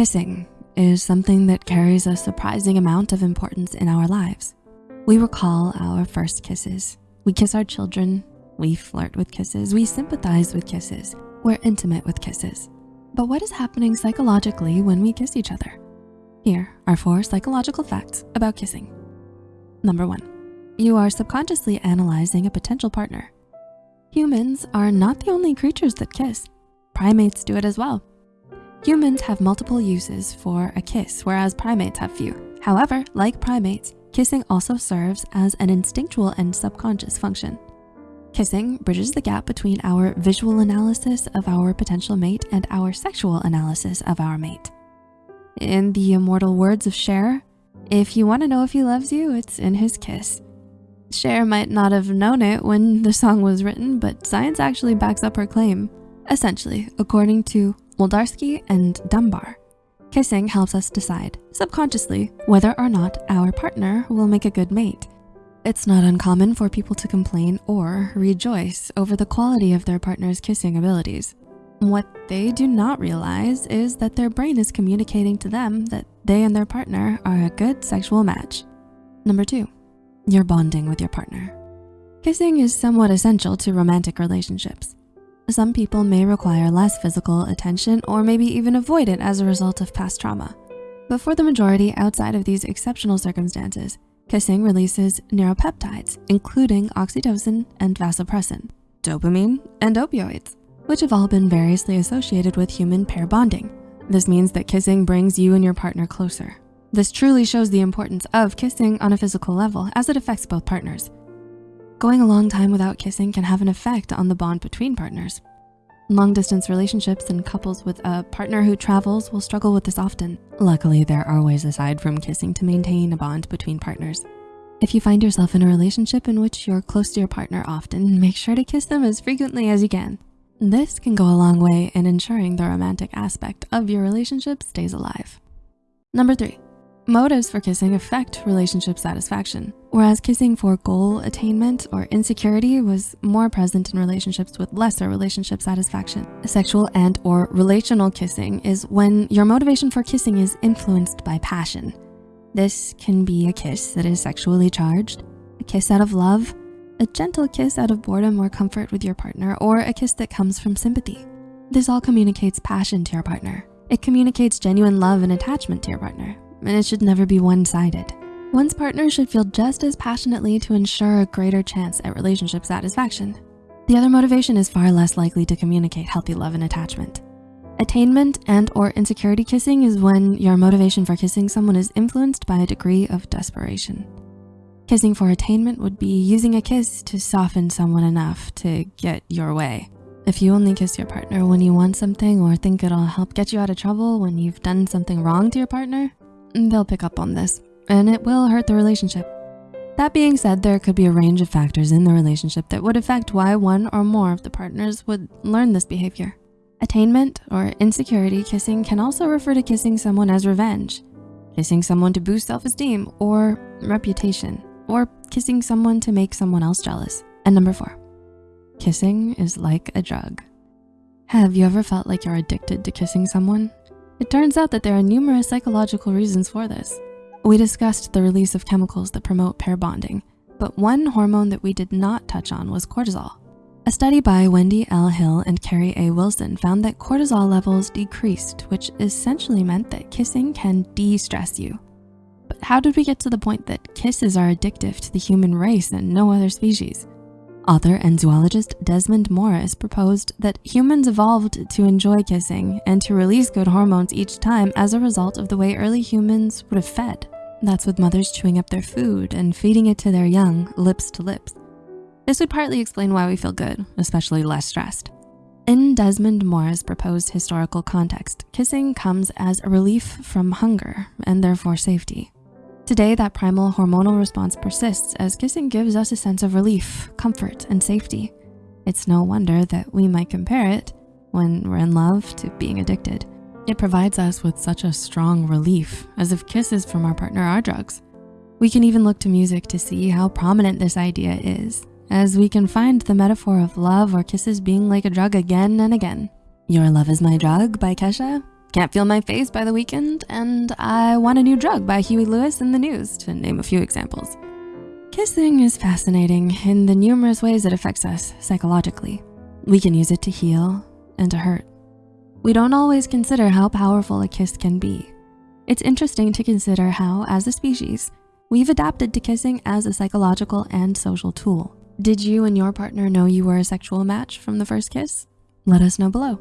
Kissing is something that carries a surprising amount of importance in our lives. We recall our first kisses. We kiss our children. We flirt with kisses. We sympathize with kisses. We're intimate with kisses. But what is happening psychologically when we kiss each other? Here are four psychological facts about kissing. Number one, you are subconsciously analyzing a potential partner. Humans are not the only creatures that kiss. Primates do it as well. Humans have multiple uses for a kiss, whereas primates have few. However, like primates, kissing also serves as an instinctual and subconscious function. Kissing bridges the gap between our visual analysis of our potential mate and our sexual analysis of our mate. In the immortal words of Cher, if you wanna know if he loves you, it's in his kiss. Cher might not have known it when the song was written, but science actually backs up her claim. Essentially, according to Wlodarski and Dunbar. Kissing helps us decide, subconsciously, whether or not our partner will make a good mate. It's not uncommon for people to complain or rejoice over the quality of their partner's kissing abilities. What they do not realize is that their brain is communicating to them that they and their partner are a good sexual match. Number two, you're bonding with your partner. Kissing is somewhat essential to romantic relationships. Some people may require less physical attention or maybe even avoid it as a result of past trauma. But for the majority outside of these exceptional circumstances, kissing releases neuropeptides, including oxytocin and vasopressin, dopamine, and opioids, which have all been variously associated with human pair bonding. This means that kissing brings you and your partner closer. This truly shows the importance of kissing on a physical level as it affects both partners. Going a long time without kissing can have an effect on the bond between partners. Long distance relationships and couples with a partner who travels will struggle with this often. Luckily, there are ways aside from kissing to maintain a bond between partners. If you find yourself in a relationship in which you're close to your partner often, make sure to kiss them as frequently as you can. This can go a long way in ensuring the romantic aspect of your relationship stays alive. Number three, Motives for kissing affect relationship satisfaction, whereas kissing for goal attainment or insecurity was more present in relationships with lesser relationship satisfaction. Sexual and or relational kissing is when your motivation for kissing is influenced by passion. This can be a kiss that is sexually charged, a kiss out of love, a gentle kiss out of boredom or comfort with your partner, or a kiss that comes from sympathy. This all communicates passion to your partner. It communicates genuine love and attachment to your partner, and it should never be one-sided. One's partner should feel just as passionately to ensure a greater chance at relationship satisfaction. The other motivation is far less likely to communicate healthy love and attachment. Attainment and or insecurity kissing is when your motivation for kissing someone is influenced by a degree of desperation. Kissing for attainment would be using a kiss to soften someone enough to get your way. If you only kiss your partner when you want something or think it'll help get you out of trouble when you've done something wrong to your partner, they'll pick up on this and it will hurt the relationship. That being said, there could be a range of factors in the relationship that would affect why one or more of the partners would learn this behavior. Attainment or insecurity kissing can also refer to kissing someone as revenge, kissing someone to boost self-esteem or reputation, or kissing someone to make someone else jealous. And number four, kissing is like a drug. Have you ever felt like you're addicted to kissing someone? It turns out that there are numerous psychological reasons for this. We discussed the release of chemicals that promote pair bonding, but one hormone that we did not touch on was cortisol. A study by Wendy L. Hill and Carrie A. Wilson found that cortisol levels decreased, which essentially meant that kissing can de-stress you. But how did we get to the point that kisses are addictive to the human race and no other species? Author and zoologist Desmond Morris proposed that humans evolved to enjoy kissing and to release good hormones each time as a result of the way early humans would have fed. That's with mothers chewing up their food and feeding it to their young lips to lips. This would partly explain why we feel good, especially less stressed. In Desmond Morris' proposed historical context, kissing comes as a relief from hunger and therefore safety. Today, that primal hormonal response persists as kissing gives us a sense of relief, comfort, and safety. It's no wonder that we might compare it, when we're in love, to being addicted. It provides us with such a strong relief, as if kisses from our partner are drugs. We can even look to music to see how prominent this idea is, as we can find the metaphor of love or kisses being like a drug again and again. Your Love Is My Drug by Kesha Can't feel my face by the Weeknd, and I want a new drug by Huey Lewis and the News, to name a few examples. Kissing is fascinating in the numerous ways it affects us psychologically. We can use it to heal and to hurt. We don't always consider how powerful a kiss can be. It's interesting to consider how, as a species, we've adapted to kissing as a psychological and social tool. Did you and your partner know you were a sexual match from the first kiss? Let us know below.